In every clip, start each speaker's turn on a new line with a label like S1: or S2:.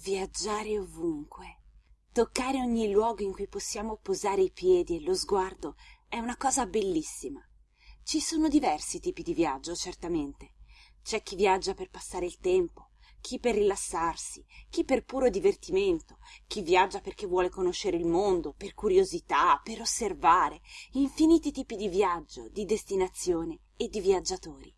S1: Viaggiare ovunque, toccare ogni luogo in cui possiamo posare i piedi e lo sguardo è una cosa bellissima. Ci sono diversi tipi di viaggio, certamente. C'è chi viaggia per passare il tempo, chi per rilassarsi, chi per puro divertimento, chi viaggia perché vuole conoscere il mondo, per curiosità, per osservare, infiniti tipi di viaggio, di destinazione e di viaggiatori.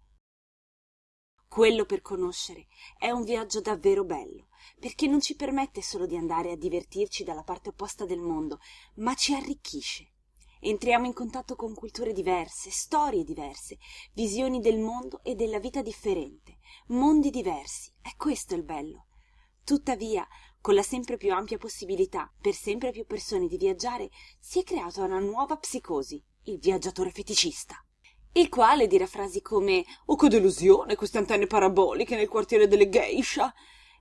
S1: Quello per conoscere è un viaggio davvero bello, perché non ci permette solo di andare a divertirci dalla parte opposta del mondo, ma ci arricchisce. Entriamo in contatto con culture diverse, storie diverse, visioni del mondo e della vita differente, mondi diversi. È questo il bello. Tuttavia, con la sempre più ampia possibilità per sempre più persone di viaggiare, si è creata una nuova psicosi, il viaggiatore feticista il quale dirà frasi come oh che delusione queste antenne paraboliche nel quartiere delle geisha.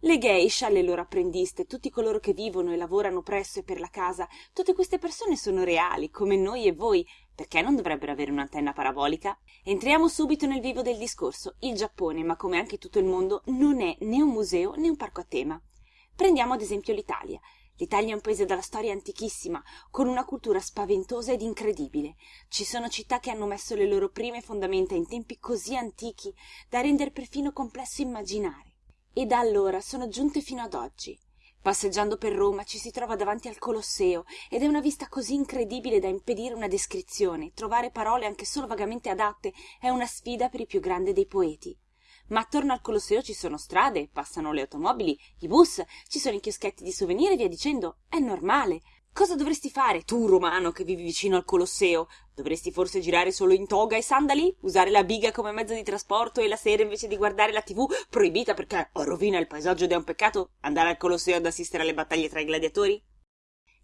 S1: Le geisha le loro apprendiste tutti coloro che vivono e lavorano presso e per la casa tutte queste persone sono reali come noi e voi. Perché non dovrebbero avere un'antenna parabolica? Entriamo subito nel vivo del discorso il giappone ma come anche tutto il mondo non è né un museo né un parco a tema. Prendiamo ad esempio l'italia L'Italia è un paese dalla storia antichissima, con una cultura spaventosa ed incredibile. Ci sono città che hanno messo le loro prime fondamenta in tempi così antichi da rendere perfino complesso immaginare. E da allora sono giunte fino ad oggi. Passeggiando per Roma ci si trova davanti al Colosseo ed è una vista così incredibile da impedire una descrizione. Trovare parole anche solo vagamente adatte è una sfida per il più grande dei poeti ma attorno al Colosseo ci sono strade, passano le automobili, i bus, ci sono i chioschetti di souvenir e via dicendo. È normale. Cosa dovresti fare, tu romano che vivi vicino al Colosseo? Dovresti forse girare solo in toga e sandali? Usare la biga come mezzo di trasporto e la sera invece di guardare la tv proibita perché rovina il paesaggio ed è un peccato andare al Colosseo ad assistere alle battaglie tra i gladiatori?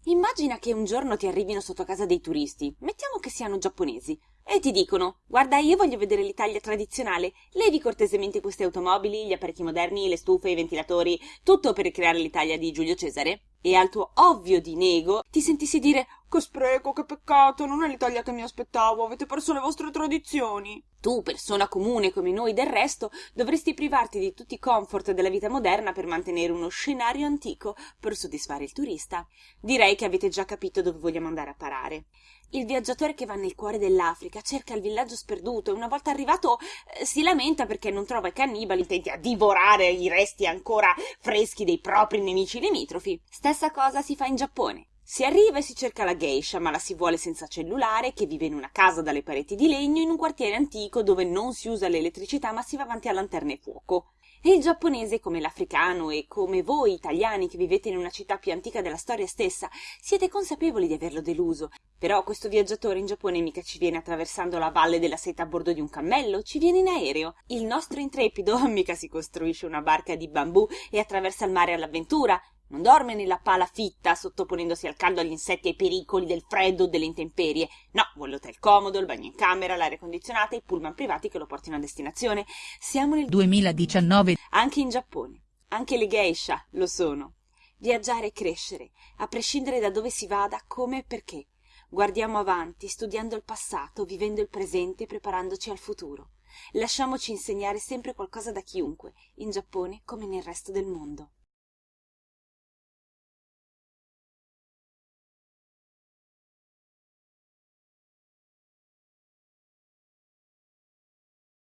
S1: Immagina che un giorno ti arrivino sotto casa dei turisti, mettiamo che siano giapponesi, e ti dicono guarda io voglio vedere l'Italia tradizionale, levi cortesemente queste automobili, gli apparecchi moderni, le stufe, i ventilatori, tutto per ricreare l'Italia di Giulio Cesare. E al tuo ovvio dinego ti sentissi dire che spreco, che peccato, non è l'Italia che mi aspettavo, avete perso le vostre tradizioni. Tu, persona comune come noi del resto, dovresti privarti di tutti i comfort della vita moderna per mantenere uno scenario antico per soddisfare il turista. Direi che avete già capito dove vogliamo andare a parare. Il viaggiatore che va nel cuore dell'Africa cerca il villaggio sperduto e una volta arrivato eh, si lamenta perché non trova i cannibali intenti a divorare i resti ancora freschi dei propri nemici limitrofi. Stessa cosa si fa in Giappone. Si arriva e si cerca la geisha, ma la si vuole senza cellulare, che vive in una casa dalle pareti di legno in un quartiere antico dove non si usa l'elettricità ma si va avanti a lanterne e fuoco. E il giapponese, come l'africano e come voi italiani che vivete in una città più antica della storia stessa, siete consapevoli di averlo deluso. Però questo viaggiatore in Giappone mica ci viene attraversando la valle della seta a bordo di un cammello, ci viene in aereo. Il nostro intrepido mica si costruisce una barca di bambù e attraversa il mare all'avventura. Non dorme nella pala fitta, sottoponendosi al caldo, agli insetti ai pericoli del freddo o delle intemperie. No, vuole l'hotel comodo, il bagno in camera, l'aria condizionata e i pullman privati che lo portino a destinazione. Siamo nel
S2: 2019.
S1: Anche in Giappone. Anche le geisha lo sono. Viaggiare e crescere, a prescindere da dove si vada, come e perché. Guardiamo avanti, studiando il passato, vivendo il presente e preparandoci al futuro. Lasciamoci insegnare sempre qualcosa da chiunque, in Giappone come nel resto del mondo.